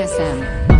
ASM.